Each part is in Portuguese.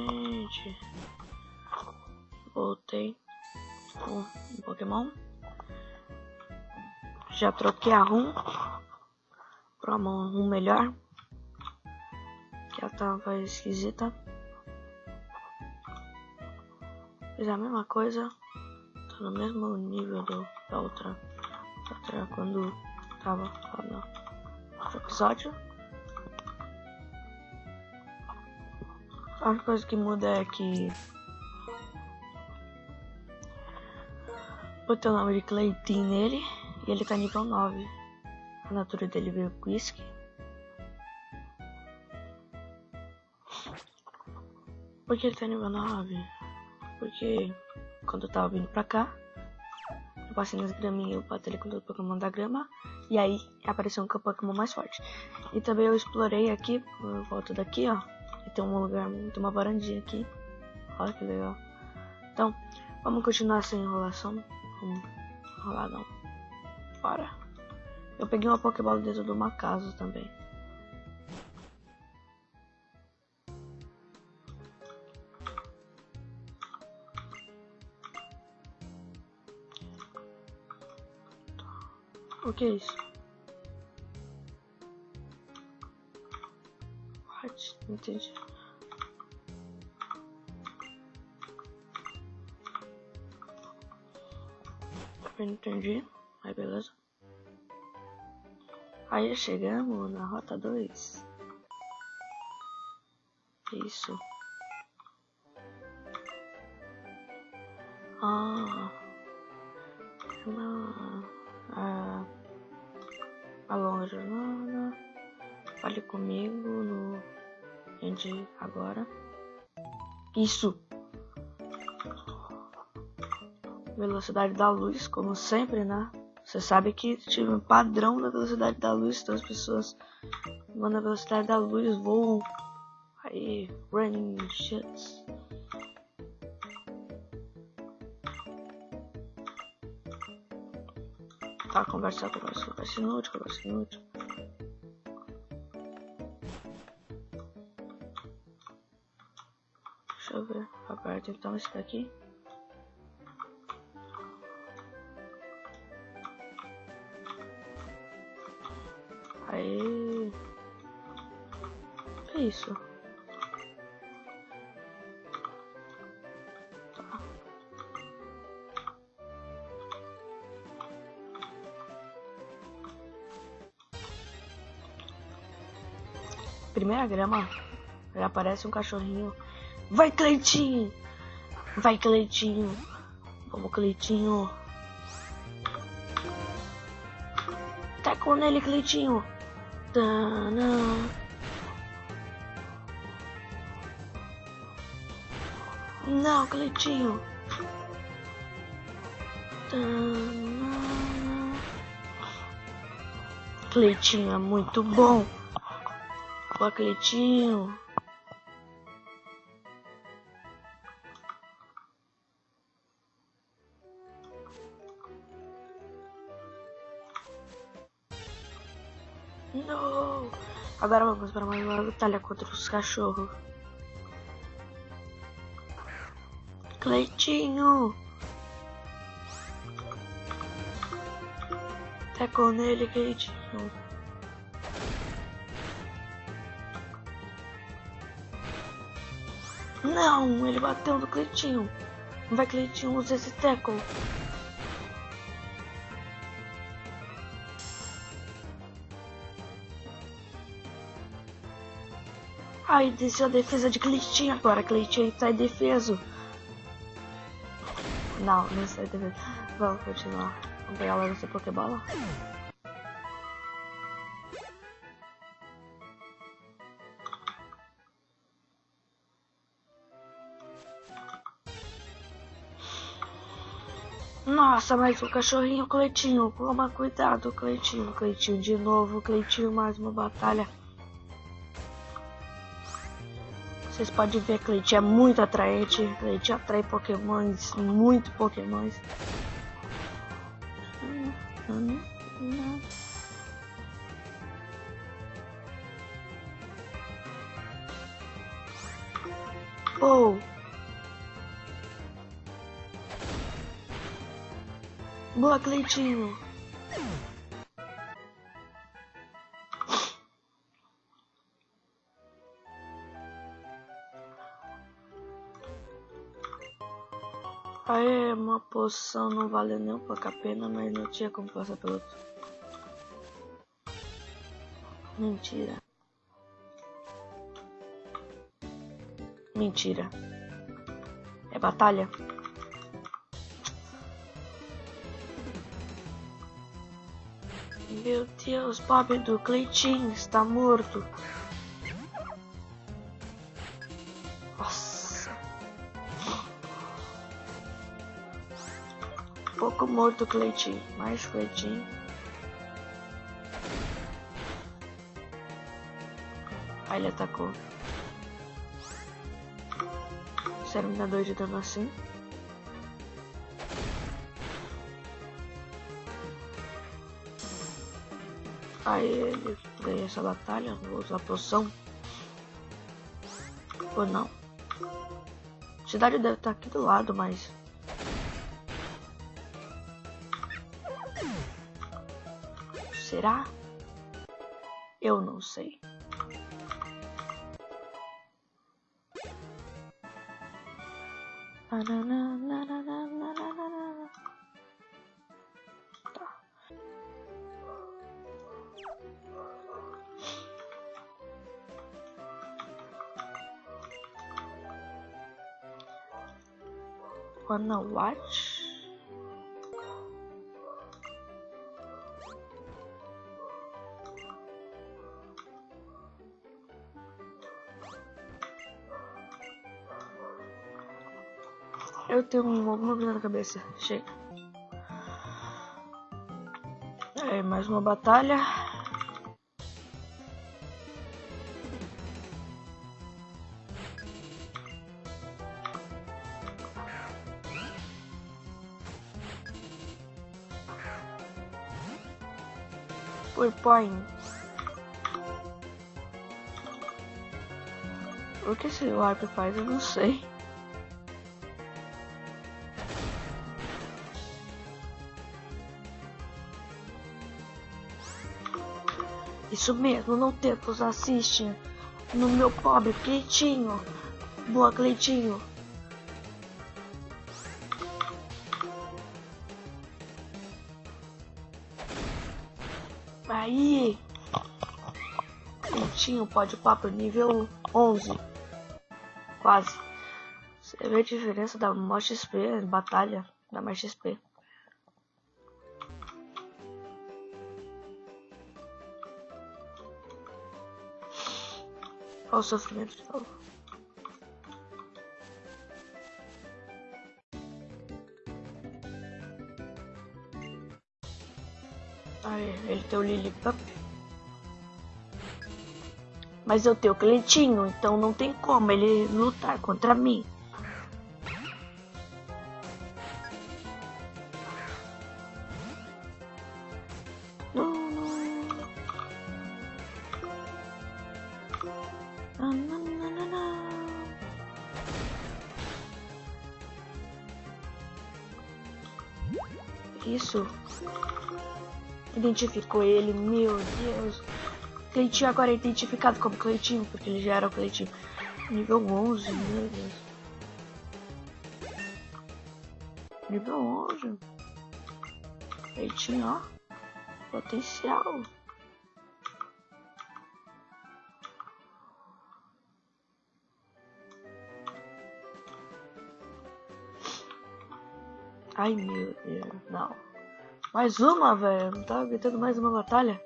Gente, voltei com Pokémon. Já troquei a Rum pra uma Rum melhor. Que ela tava esquisita. Fiz a mesma coisa. Tô no mesmo nível do, da outra. outra quando tava lá no episódio. A única coisa que muda é que botei o nome de Cleitinho nele e ele tá nível 9. A natura dele veio com whisky. Por que ele tá nível 9? Porque quando eu tava vindo pra cá, eu passei nas graminhas, eu batalhei com todo o Pokémon da grama. E aí apareceu um Pokémon mais forte. E também eu explorei aqui, por volta daqui, ó. E tem um lugar, tem uma varandinha aqui. Olha que legal. Então, vamos continuar sem enrolação. Vamos enrolar não. Bora. Eu peguei uma Pokébola dentro de uma casa também. O que é isso? Entendi. Entendi. Aí beleza. Aí chegamos na rota 2. Isso. Isso. Velocidade da luz, como sempre, né? Você sabe que tive um padrão da velocidade da luz, então as pessoas vão na velocidade da luz, voam. Aí, running shit. Tá, conversa, conversa, conversa inútil, conversa inútil. Deixa eu ver, aperta então esse daqui. Aí. Que isso? Tá. Primeira grama, já aparece um cachorrinho. Vai, Cleitinho! Vai, Cleitinho! Vamos, Cleitinho! Tacou nele, Cleitinho! Tana. Não, Cleitinho. Tana. Cleitinho é muito bom. Boa, Cleitinho. Não! Agora vamos para mais uma batalha contra os cachorros. Cleitinho! Tacou nele, Cleitinho. Não, ele bateu no Cleitinho. Vai, Cleitinho, usa esse tackle. Ai, desceu a defesa de Cleitinho agora. Cleitinho sai defeso. Não, não sai defeso. Vamos continuar. Vamos pegar logo essa Pokébola. Nossa, mas o cachorrinho Cleitinho, toma cuidado, Cleitinho, Cleitinho de novo, Cleitinho mais uma batalha. Vocês podem ver que Cleitinho é muito atraente, Cleitinho atrai pokémons, muito pokémons. Pô. Boa, Cleitinho. Aí uma poção não vale nem um pouco a pena, mas não tinha como passar pelo outro. Mentira. Mentira. É batalha? Meu Deus, Bob do Cleitinho está morto. Morto Cleitinho. Mais Cleitinho. Aí ele atacou. Exterminador de dano assim. Aí ele ganha essa batalha. Vou usar a poção. Ou não. A cidade deve estar aqui do lado, mas Será? Eu não sei. Tá. Wanna watch? Eu tenho alguma coisa na cabeça. Chega. É, mais uma batalha. Foi. O que esse wipe faz eu não sei. Isso mesmo, não tempos assiste no meu pobre Cleitinho. Boa, Cleitinho. Aí. Cleitinho pode papo nível 11. Quase. Você vê a diferença da maior XP, batalha, da mais XP. Olha o sofrimento de novo. Aí, ele tem o Lillipup. Mas eu tenho o Cleitinho, então não tem como ele lutar contra mim. Identificou ele, meu Deus. Cleitinho agora é identificado como Cleitinho, porque ele já era o Cleitinho. Nível 11, meu Deus. Nível 11. Cleitinho, ó. Potencial. Ai meu Deus, não. Mais uma, velho. Não tava gritando mais uma batalha.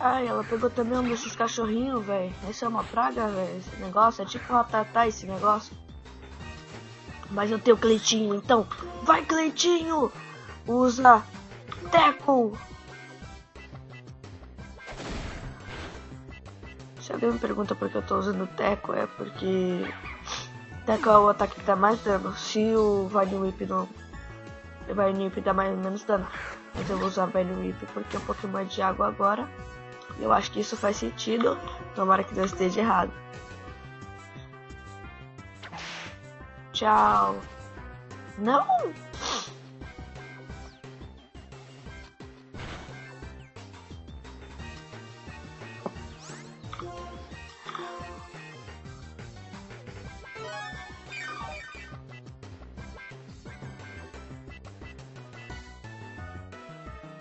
Ai, ela pegou também um desses cachorrinhos, velho. Esse é uma praga, velho. Esse negócio é tipo uma tatá esse negócio. Mas eu tenho Cleitinho, então. Vai, Cleitinho! Usa Teco! Se alguém me pergunta por que eu tô usando Teco, é porque qual é o ataque que dá mais dano. Se o Vine Whip não. O Vine Whip dá mais menos dano. Mas eu vou usar Vine Whip porque é um Pokémon de água agora. Eu acho que isso faz sentido. Tomara que não esteja errado. Tchau. Não!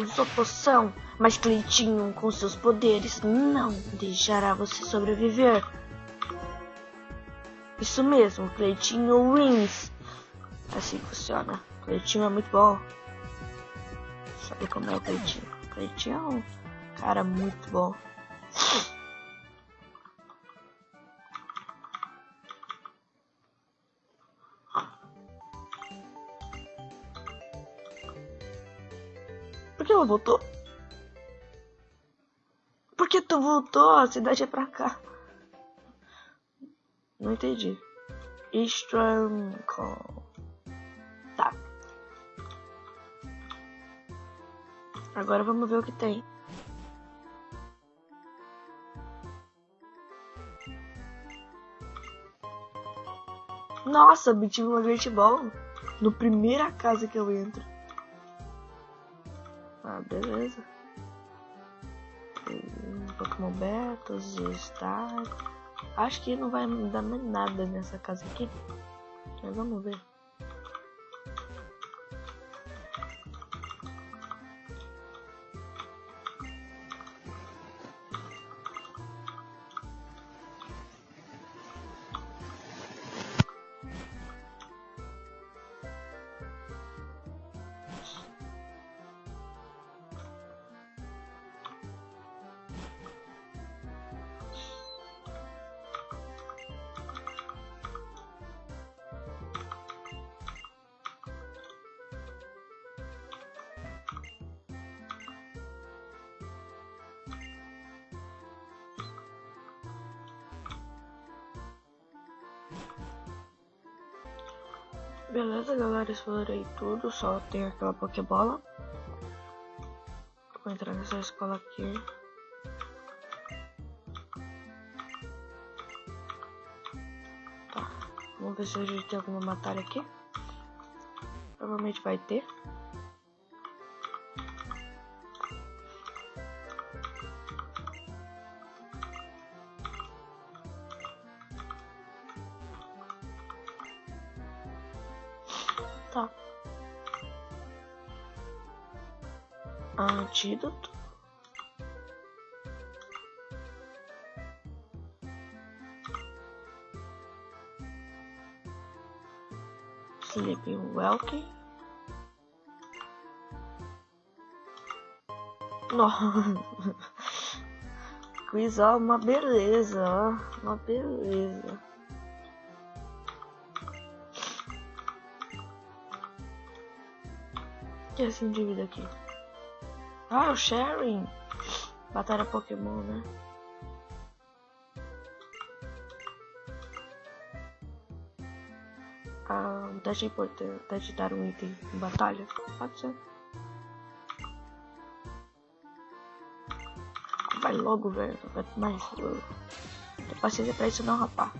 Usou poção, mas Cleitinho, com seus poderes, não deixará você sobreviver. Isso mesmo, Cleitinho wins. Assim funciona. Cleitinho é muito bom. Sabe como é o Cleitinho? Cleitinho é um cara muito bom. Voltou? Por que tu voltou? A cidade é pra cá. Não entendi. Call. Tá. Agora vamos ver o que tem. Nossa, obtive uma Great Ball no primeira casa que eu entro. Ah, beleza. Pokémon Betos, Star. Acho que não vai mudar mais nada nessa casa aqui. Mas vamos ver. Beleza, galera, explorei tudo, só tem aquela Pokébola. Vou entrar nessa escola aqui. Tá, vamos ver se a gente tem alguma batalha aqui. Provavelmente vai ter. Nossa. Quiz, ó, uma beleza, ó. Uma beleza. que é esse indivíduo aqui? Ah, o Sharing! Batalha Pokémon, né? Ah, teste importante. Teste dar um item em batalha? Pode ser. Vai logo, velho. Vai mais. Tem paciência pra isso não, rapaz.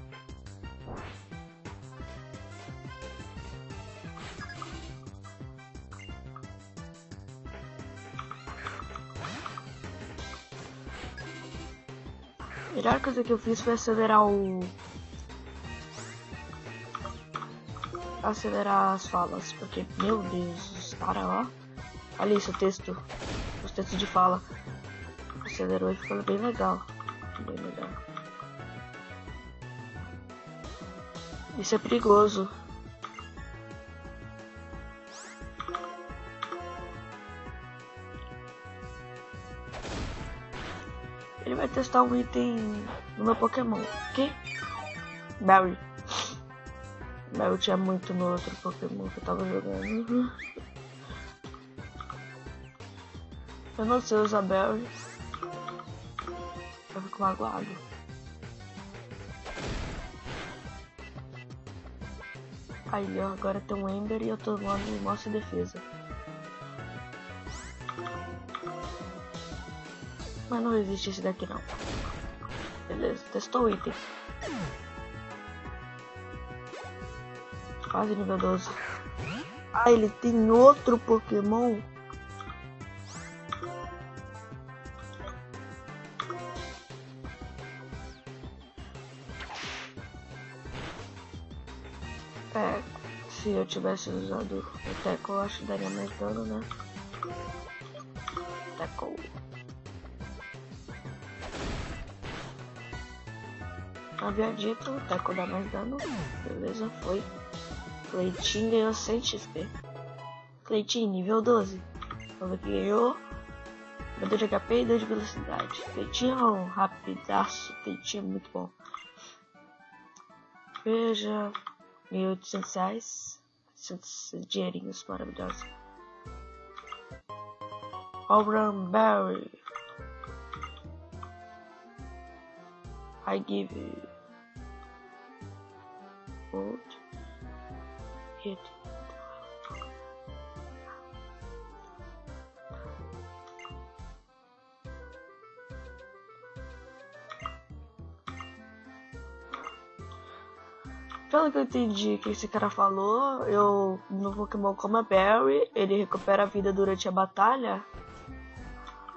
A melhor coisa que eu fiz foi acelerar o. Acelerar as falas, porque, meu Deus, os caras, ó. Olha isso, o texto. Os textos de fala. Acelerou e ficou bem legal. Bem legal. Isso é perigoso. Ele vai testar um item no meu Pokémon. Que? Barry. Barry tinha muito no outro Pokémon que eu tava jogando. Eu não sei usar Barry. Eu fico magoado. Aí, ó, agora tem um Ember e eu tô no nossa defesa. Mas não existe esse daqui não. Beleza, testou o item. Quase nível 12. Ah, ele tem outro Pokémon. Tivesse usado o Teco, eu acho que daria mais dano, né? Teco. Havia dito, o Teco dá mais dano. Beleza, foi. Cleitinho ganhou 100 XP. Cleitinho, nível 12. Vamos ver que ganhou. 2 de HP e 2 de velocidade. Cleitinho é rapidaço. Cleitinho é muito bom. Veja. 1.800 reais. since suggesting the spot of dust. Over on Barry. I give you. vote. Hit. Pelo que eu entendi que esse cara falou, eu no Pokémon como a Barry, ele recupera a vida durante a batalha.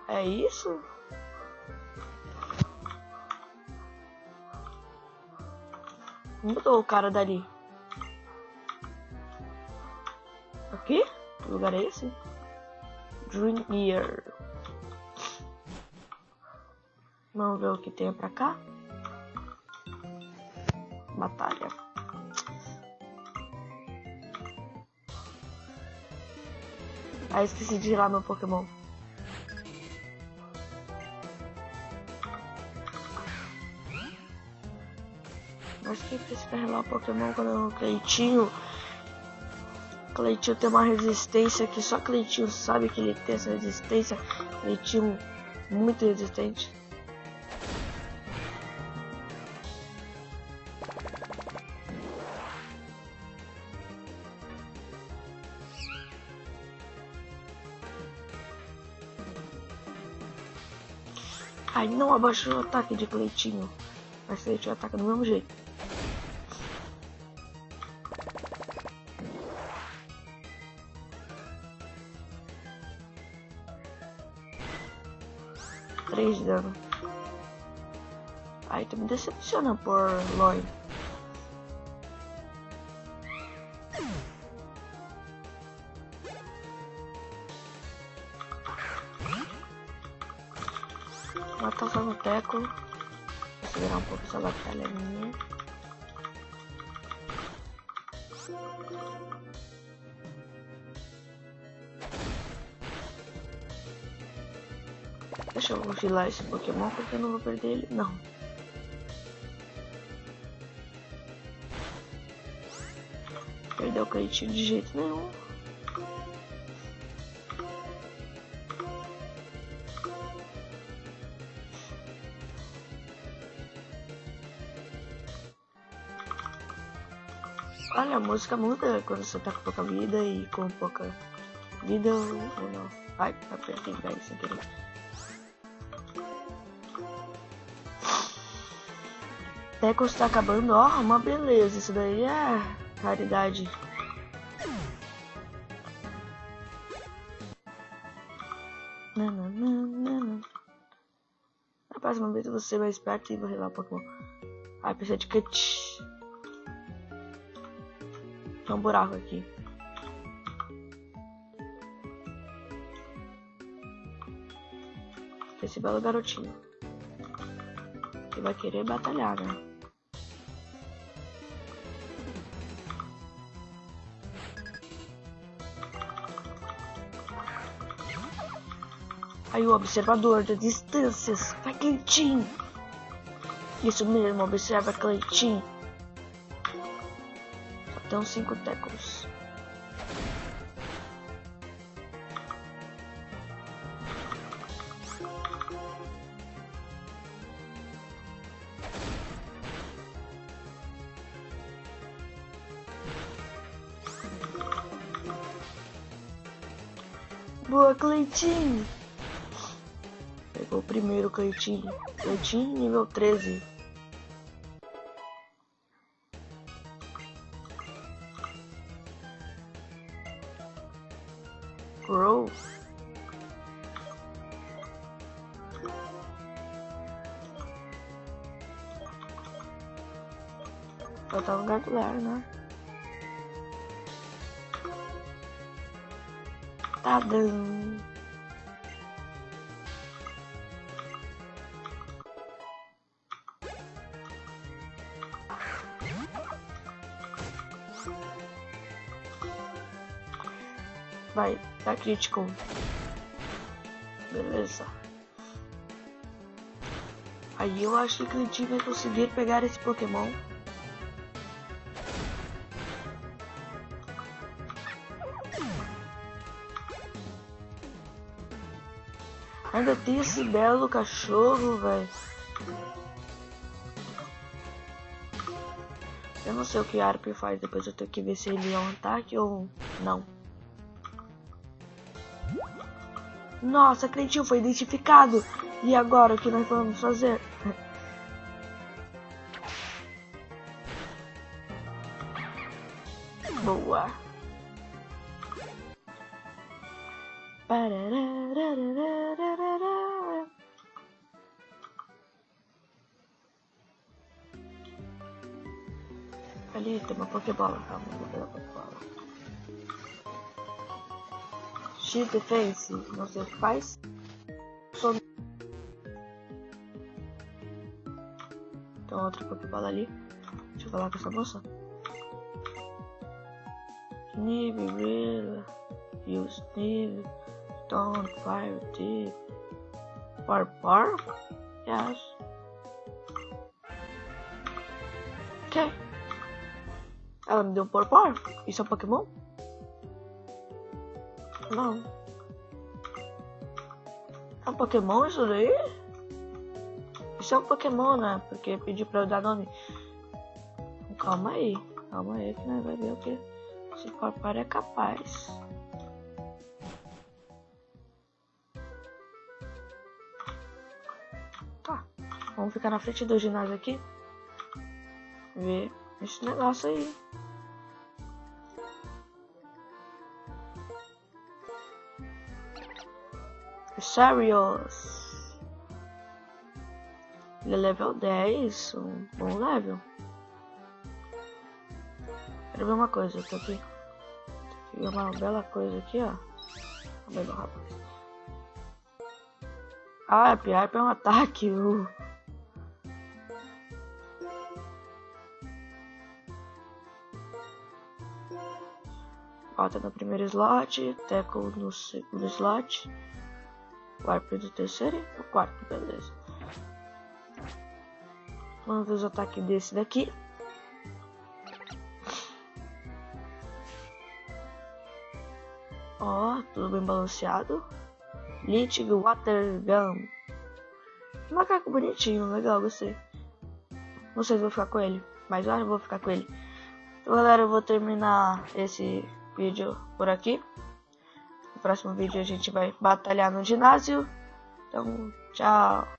É isso? Mudou o cara dali. Aqui? Que lugar é esse? Dream Year. Vamos ver o que tem pra cá. Batalha. Ah, esqueci de girar meu Pokémon. Mas quem precisa relar o Pokémon quando o Cleitinho. Cleitinho tem uma resistência que só Cleitinho sabe que ele tem essa resistência. Cleitinho muito resistente. Não abaixou o ataque de Cleitinho. Mas Cleitinho ataca do mesmo jeito. Três de dano. Ai, tu me decepciona por Lloyd. Teco. Vou segurar um pouco essa batalha minha. Deixa eu vigilar esse Pokémon porque eu não vou perder ele. Não. Perdeu o Cleitinho de jeito nenhum. Olha, a música muda quando você tá com pouca vida e com pouca vida ou não. Ai, apertei bem sem querer. Teco está acabando, ó, uma beleza. Isso daí é raridade. Na próxima vez ser mais esperto e vou relar um Pokémon. Ai, precisa de cut. Tem um buraco aqui. Esse belo garotinho. Que vai querer batalhar, né? Aí o observador de distâncias. Vai, Cleitinho. Isso mesmo, observa Cleitinho. Então cinco tecos. Boa, Cleitinho! Pegou o primeiro, Cleitinho. Cleitinho, nível 13. Crítico. Beleza. Aí eu acho que o Cleitinho vai conseguir pegar esse Pokémon. Ainda tem esse belo cachorro, velho. Eu não sei o que a Arp faz, depois eu tenho que ver se ele é um ataque ou não. Nossa, Cleitinho foi identificado. E agora, o que nós vamos fazer? Boa. Ali tem uma Pokébola, calma, vou pegar a Pokébola. Shield Defense, não sei o que faz. Tem outra Pokébola ali. Deixa eu falar com essa moça. Nib, Rilla, Use Nib, Stone, Fire, Deep, Par Par? Yes. Ok. Ela me deu um Par Par? Isso é um Pokémon? Não. É um Pokémon isso daí? Isso é um Pokémon, né? Porque pediu pra eu dar nome. Calma aí. Calma aí que nós vai ver o que esse papai é capaz. Tá. Vamos ficar na frente do ginásio aqui. Ver esse negócio aí. Sarios. Ele é level 10, um bom level. Quero ver uma coisa, tô aqui. Tem ver uma bela coisa aqui, ó. Vamos ver rapaz. A Piarp é um ataque. Uh. Bota no primeiro slot, Teco no segundo slot. Warp do terceiro e o quarto, beleza. Vamos ver os ataques desse daqui. Ó, oh, tudo bem balanceado. Litig Water Gun. Macaco bonitinho, legal, gostei. Não sei se vou ficar com ele, mas eu vou ficar com ele. Então, galera, eu vou terminar esse vídeo por aqui próximo vídeo a gente vai batalhar no ginásio. Então, tchau.